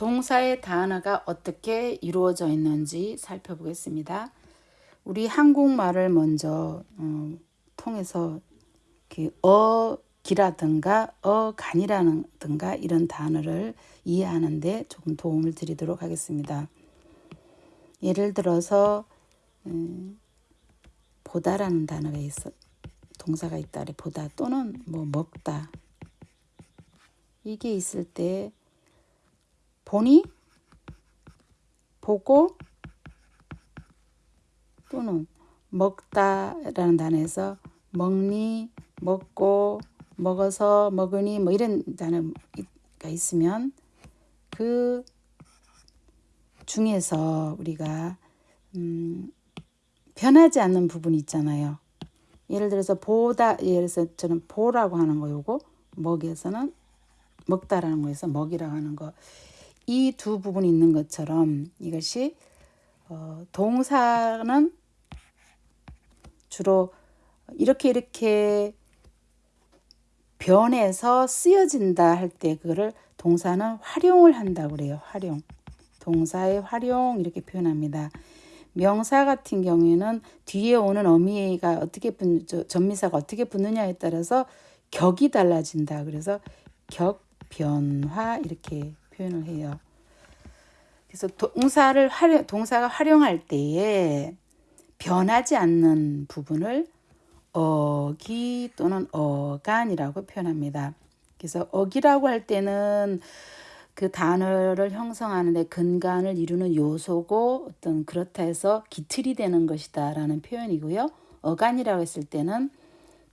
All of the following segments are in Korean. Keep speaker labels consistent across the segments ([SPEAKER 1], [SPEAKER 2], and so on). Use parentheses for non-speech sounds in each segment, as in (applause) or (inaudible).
[SPEAKER 1] 동사의 단어가 어떻게 이루어져 있는지 살펴보겠습니다. 우리 한국말을 먼저 어, 통해서 어기라든가 어간이라든가 이런 단어를 이해하는데 조금 도움을 드리도록 하겠습니다. 예를 들어서 음, 보다라는 단어가 있어 동사가 있다 보다 또는 뭐 먹다 이게 있을 때 보니? 보고? 또는 먹다라는 단어에서 먹니 먹고 먹어서 먹으니 뭐 이런 단어가 있으면 그 중에서 우리가 음 변하지 않는 부분이 있잖아요. 예를 들어서 보다 예를 들어서 저는 보라고 하는 거 요거 먹에서는 먹다라는 거에서 먹이라고 하는 거 이 두 부분이 있는 것처럼 이것이 어, 동사는 주로 이렇게 이렇게 변해서 쓰여진다 할 때 그거를 동사는 활용을 한다고 그래요. 활용. 동사의 활용 이렇게 표현합니다. 명사 같은 경우에는 뒤에 오는 어미가 어떻게 붙 전미사가 어떻게 붙느냐에 따라서 격이 달라진다. 그래서 격 변화 이렇게 표현을 해요. 그래서 동사를 활용 동사가 활용할 때에 변하지 않는 부분을 어기 또는 어간이라고 표현합니다. 그래서 어기라고 할 때는 그 단어를 형성하는데 근간을 이루는 요소고 어떤 그렇다 해서 기틀이 되는 것이다 라는 표현이고요. 어간이라고 했을 때는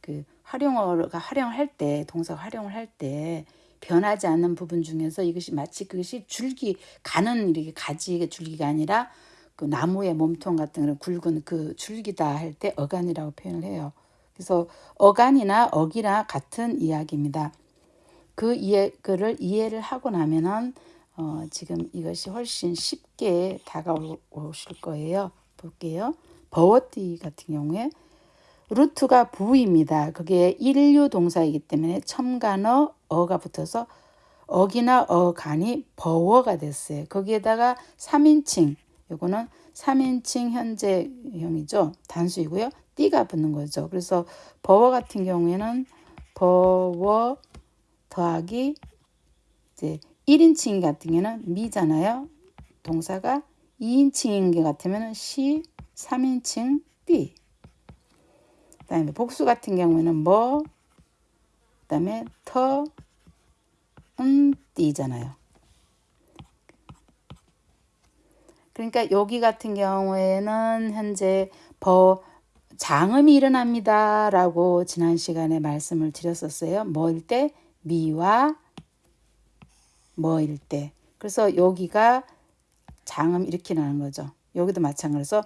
[SPEAKER 1] 그 활용어가 활용할 때 동사 활용을 할 때 변하지 않는 부분 중에서 이것이 마치 그것이 줄기 가는 이렇게 가지 줄기가 아니라 그 나무의 몸통 같은 그런 굵은 그 줄기다 할 때 어간이라고 표현을 해요. 그래서 어간이나 어기나 같은 이야기입니다. 그 이해 그를 이해를 하고 나면은 어, 지금 이것이 훨씬 쉽게 다가오실 거예요. 볼게요. 버워띠 같은 경우에 루트가 부입니다. 그게 일류 동사이기 때문에 첨간어 어가 붙어서 어기나 어간이 버워가 됐어요. 거기에다가 3인칭 요거는 3인칭 현재형이죠. 단수이고요. 띠가 붙는 거죠. 그래서 버워 같은 경우에는 버워 더하기 이제 1인칭 같은 경우는 미잖아요. 동사가 2인칭인 게 같으면 시 3인칭 띠. 그다음에 복수 같은 경우에는 뭐 그 다음에 터 음, 띠잖아요. 그러니까 여기 같은 경우에는 현재 버 장음이 일어납니다 라고 지난 시간에 말씀을 드렸었어요. 뭐일 때 미와 뭐일 때. 그래서 여기가 장음 이렇게 나는 거죠. 여기도 마찬가지로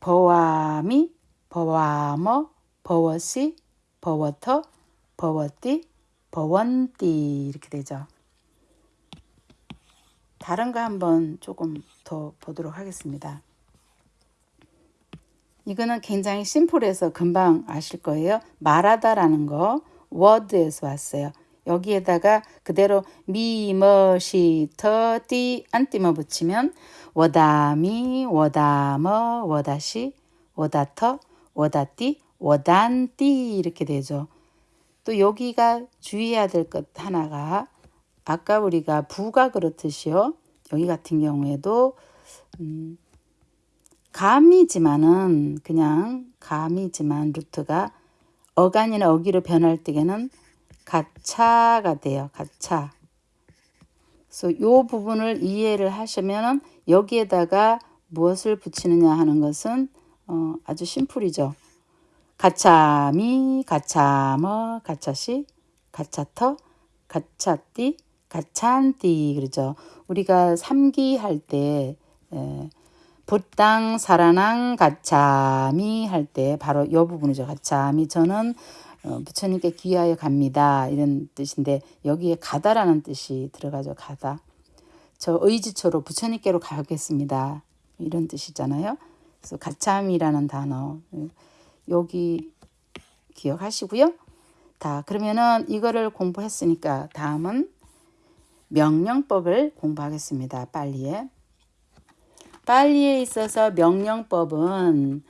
[SPEAKER 1] 버와미, 버와머, 버워시, 버워터, 버워띠, 버원띠 이렇게 되죠. 다른 거 한번 조금 더 보도록 하겠습니다. 이거는 굉장히 심플해서 금방 아실 거예요. 말하다라는 거 vad에서 왔어요. 여기에다가 그대로 mi, ma, si, tha, ti, anti만 붙이면 vadāmi, vadāma, vadasi, vadatha, vadati, vadanti 이렇게 되죠. 또 여기가 주의해야 될 것 하나가 아까 우리가 부가 그렇듯이요. 여기 같은 경우에도 음, 감이지만은 그냥 감이지만 루트가 어간이나 어기로 변할 때에는 가차가 돼요. 가차. 그래서 이 부분을 이해를 하시면은 여기에다가 무엇을 붙이느냐 하는 것은 어, 아주 심플이죠. 가차미, 가차머, 가차시, 가차터, 가차띠, 가찬띠 그러죠. 우리가 삼기 할때 붓당 사라낭 가차미 할 때 바로 이 부분이죠. 가차미 저는 어, 부처님께 귀하여 갑니다. 이런 뜻인데 여기에 가다라는 뜻이 들어가죠. 가다. 저 의지처로 부처님께로 가겠습니다. 이런 뜻이잖아요. 그래서 가참이라는 단어 여기 기억하시고요. 다 그러면은 이거를 공부했으니까 다음은 명령법을 공부하겠습니다. 빨리에. 빨리에 있어서 명령법은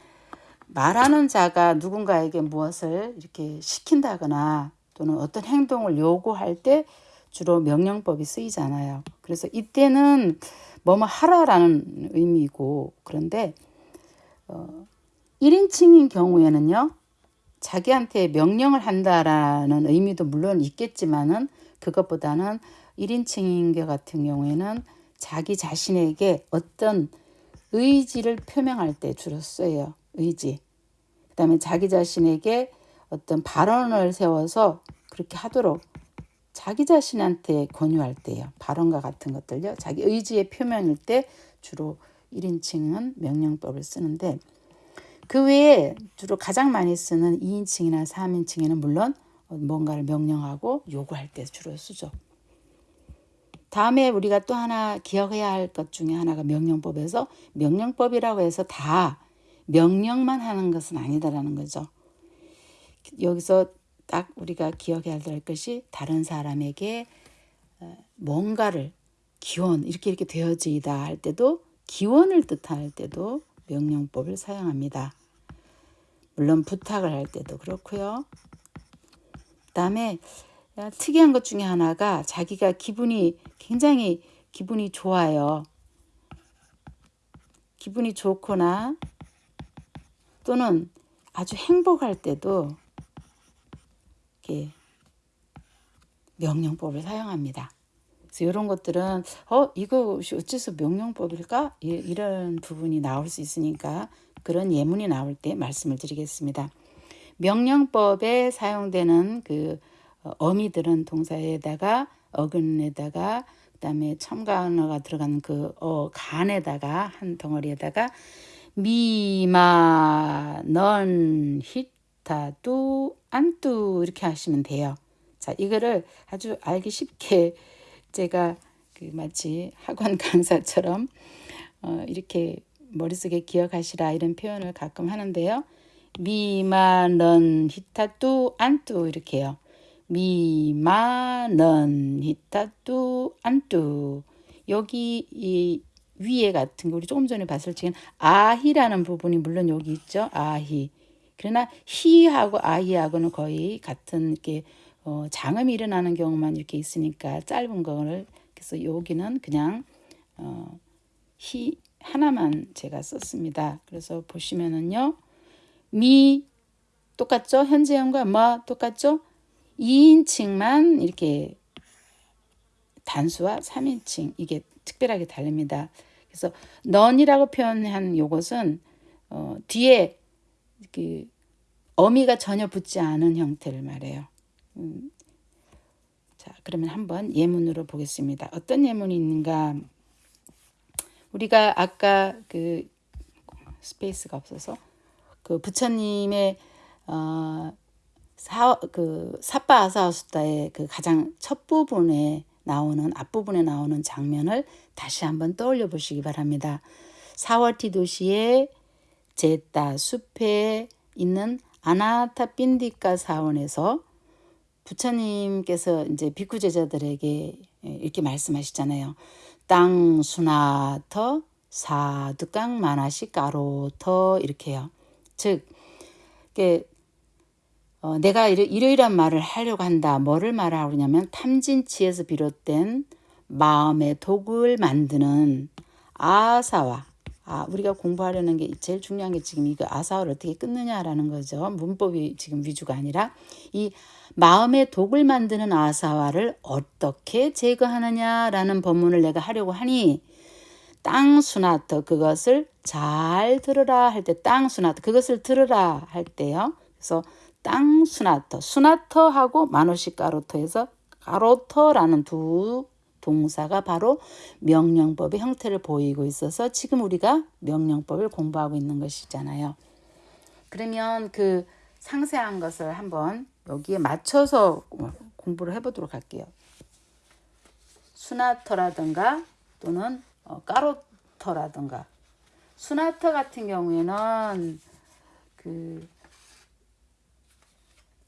[SPEAKER 1] 말하는 자가 누군가에게 무엇을 이렇게 시킨다거나 또는 어떤 행동을 요구할 때 주로 명령법이 쓰이잖아요. 그래서 이때는 뭐뭐 하라라는 의미고 그런데 어, 1인칭인 경우에는요. 자기한테 명령을 한다라는 의미도 물론 있겠지만은 그것보다는 1인칭인 것 같은 경우에는 자기 자신에게 어떤 의지를 표명할 때 주로 써요. 의지. 그 다음에 자기 자신에게 어떤 발언을 세워서 그렇게 하도록 자기 자신한테 권유할 때요. 발언과 같은 것들요. 자기 의지의 표명일 때 주로 1인칭은 명령법을 쓰는데 그 외에 주로 가장 많이 쓰는 2인칭이나 3인칭에는 물론 뭔가를 명령하고 요구할 때 주로 쓰죠. 다음에 우리가 또 하나 기억해야 할 것 중에 하나가 명령법에서 명령법이라고 해서 다 명령만 하는 것은 아니다라는 거죠. 여기서 딱 우리가 기억해야 될 것이 다른 사람에게 어, 뭔가를 기원 이렇게 이렇게 되어지다 할 때도 기원을 뜻할 때도 명령법을 사용합니다. 물론 부탁을 할 때도 그렇고요. 그다음에 특이한 것 중에 하나가 자기가 기분이 굉장히 기분이 좋아요. 기분이 좋거나 또는 아주 행복할 때도 이렇게 명령법을 사용합니다. 그래서 이런 것들은 어 이것이 어째서 명령법일까 이런 부분이 나올 수 있으니까 그런 예문이 나올 때 말씀을 드리겠습니다. 명령법에 사용되는 그 어, 어미들은 동사에다가 어근에다가 그다음에 첨가어가 들어가는 그 어, 간에다가 한 덩어리에다가 미마 넌 히타 뚜 안뚜 이렇게 하시면 돼요. 자 이거를 아주 알기 쉽게 제가 그 마치 학원 (laughs) 강사처럼 어, 이렇게 머릿속에 기억하시라 이런 표현을 가끔 하는데요. 미마넌 히타뚜 안뚜 이렇게요. 미마넌 히타뚜 안뚜 여기 이 위에 같은 거 우리 조금 전에 봤을 적엔 아히라는 부분이 물론 여기 있죠. 아히. 그러나 히하고 아히하고는 거의 같은 이렇게 어, 장음이 일어나는 경우만 이렇게 있으니까 짧은 거를 그래서 여기는 그냥 어, 히 하나만 제가 썼습니다. 그래서 보시면은요. 미 똑같죠? 현재형과 뭐 똑같죠? 2인칭만 이렇게 단수와 3인칭 이게 특별하게 다릅니다. 그래서 넌이라고 표현한 요것은 어, 뒤에 그 어미가 전혀 붙지 않은 형태를 말해요. 음, 자, 그러면 한번 예문으로 보겠습니다. 어떤 예문이 있는가? 우리가 아까 그 스페이스가 없어서 그 부처님의 어, 사, 그 사빠 아사우스다의 그 가장 첫 부분에 나오는 앞부분에 나오는 장면을 다시 한번 떠올려 보시기 바랍니다. 사월티 도시의 제따 숲에 있는 아나타 빈디카 사원에서 부처님께서 이제 비쿠 제자들에게 이렇게 말씀하시잖아요. 땅 수나터 사두깡 마나시 까로터 이렇게요. 즉, 어, 내가 이러, 이러이러한 말을 하려고 한다. 뭐를 말하고 그냐면 탐진치에서 비롯된 마음의 독을 만드는 아사와 아, 우리가 공부하려는 게 제일 중요한 게 지금 이거 아사와를 어떻게 끊느냐라는 거죠. 문법이 지금 위주가 아니라 이 마음의 독을 만드는 아사와를 어떻게 제거하느냐라는 법문을 내가 하려고 하니 땅 수나터 그것을 잘 들으라 할 때 땅 수나터 그것을 들으라 할 때요. 그래서 땅 수나터 수나터하고 마노시 까로터에서 까로터라는 두 동사가 바로 명령법의 형태를 보이고 있어서 지금 우리가 명령법을 공부하고 있는 것이잖아요. 그러면 그 상세한 것을 한번 여기에 맞춰서 공부를 해보도록 할게요. 수나터라든가 또는 어, 까로터라든가 수나터 같은 경우에는 그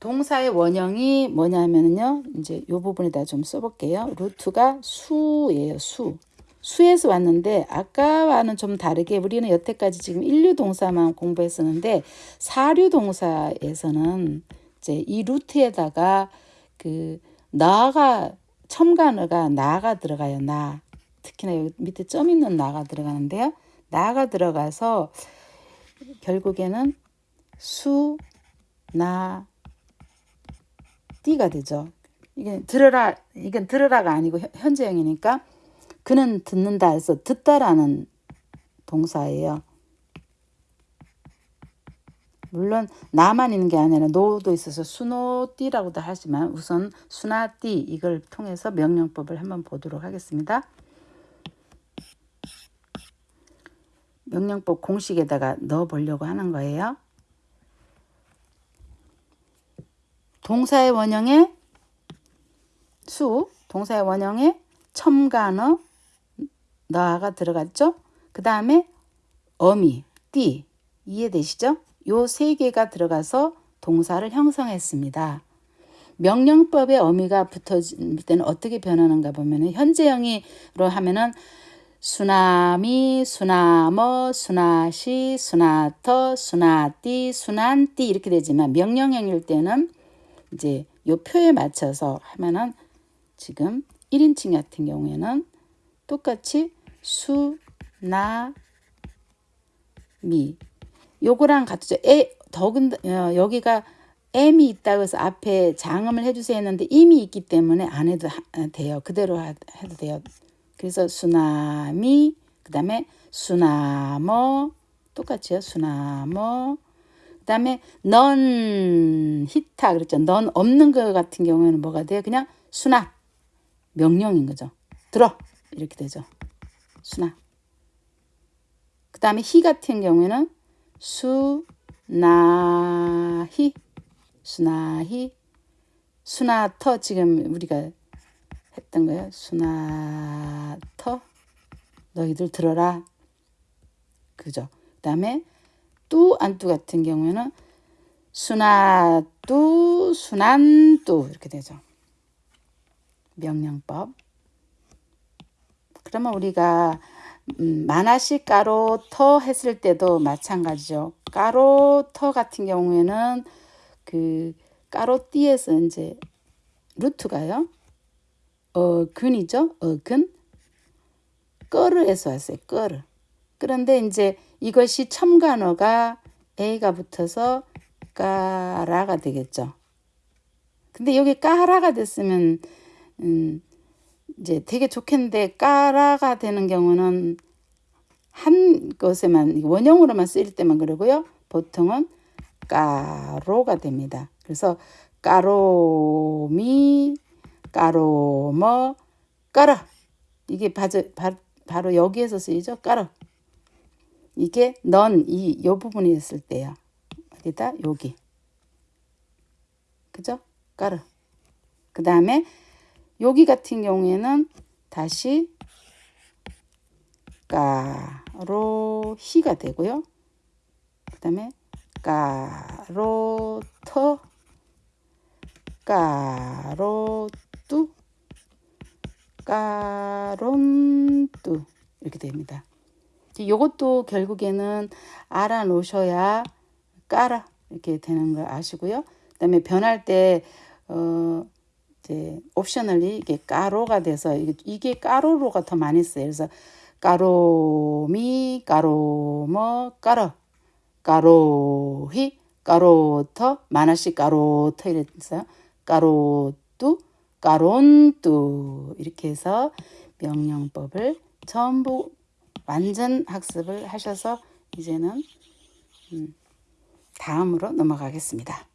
[SPEAKER 1] 동사의 원형이 뭐냐면요. 이제 요 부분에다 좀 써볼게요. 루트가 수예요. 수. 수에서 왔는데 아까와는 좀 다르게 우리는 여태까지 지금 일류 동사만 공부했었는데 사류 동사에서는 이제 이 루트에다가 그 나가 첨가어가 나가 들어가요. 나. 특히나 여기 밑에 점 있는 나가 들어가는데요. 나가 들어가서 결국에는 수, 나, 띠가 되죠. 이게 들으라, 이건 들으라가 아니고 현- 현재형이니까 그는 듣는다 해서 듣다라는 동사예요. 물론 나만 있는 게 아니라 노도 있어서 수노띠라고도 하지만 우선 수나띠 이걸 통해서 명령법을 한번 보도록 하겠습니다. 명령법 공식에다가 넣어 보려고 하는 거예요. 동사의 원형에 수, 동사의 원형에 첨가어, 너가 들어갔죠? 그 다음에 어미, 띠, 이해되시죠? 요 세 개가 들어가서 동사를 형성했습니다. 명령법의 어미가 붙어질 때는 어떻게 변하는가 보면은 현재형이로 하면은 수나미, 수나머, 수나시, 수나터, 수나띠, 수난띠 이렇게 되지만 명령형일 때는 이제 요 표에 맞춰서 하면은 지금 1인칭 같은 경우에는 똑같이 수, 나, 미 요거랑 같죠. 에 더군 어, 여기가 M이 있다고 해서 앞에 장음을 해주세요 했는데 이미 있기 때문에 안 해도 하, 돼요. 그대로 하, 해도 돼요. 그래서 수나미 그 다음에 수나머 똑같이요. 수나머 그 다음에 넌 히타 그랬죠. 넌 없는 거 같은 경우에는 뭐가 돼요? 그냥 수나 명령인 거죠. 들어 이렇게 되죠. 수나 그 다음에 히 같은 경우에는 수나히 수나히 수나터 지금 우리가 했던 거예요. 수나터 너희들 들어라. 그죠? 그 다음에 뚜 안뚜 같은 경우에는 수나뚜 수난뚜 이렇게 되죠. 명령법. 그러면 우리가 음, 마나시 까로 터 했을 때도 마찬가지죠. 까로 터 같은 경우에는 그 까로 띠에서 이제 루트가요. 어근이죠. 어근. 꺼르에서 왔어요. 꺼르. 그런데 이제 이것이 첨가어가 A가 붙어서 까라가 되겠죠. 근데 여기 까라가 됐으면 음 이제 되게 좋겠는데 까라가 되는 경우는 한 것에만 원형으로만 쓰일 때만 그러고요. 보통은 까로가 됩니다. 그래서 까로미, 까로머, 까라 이게 바로 여기에서 쓰이죠. 까라 이게 넌 이 요 부분이 있을 때요. 어디다 여기 그죠? 까르 그 다음에 여기 같은 경우에는 다시 까로 히가 되고요. 그 다음에 까로 터 까로 뚜 까론 뚜 이렇게 됩니다. 이것도 결국에는 알아 놓으셔야 까라 이렇게 되는 걸 아시고요. 그다음에 변할 때 어, 이제 옵셔널리 이게 까로가 돼서 이게, 이게 까로로가 더 많이 써요. 그래서 까로미, 까로머, 까러, 까로히, 까로터, 만화씩 까로터 이랬어요. 까로뚜, 까론뚜 이렇게 해서 명령법을 전부 완전 학습을 하셔서 이제는 음, 다음으로 넘어가겠습니다.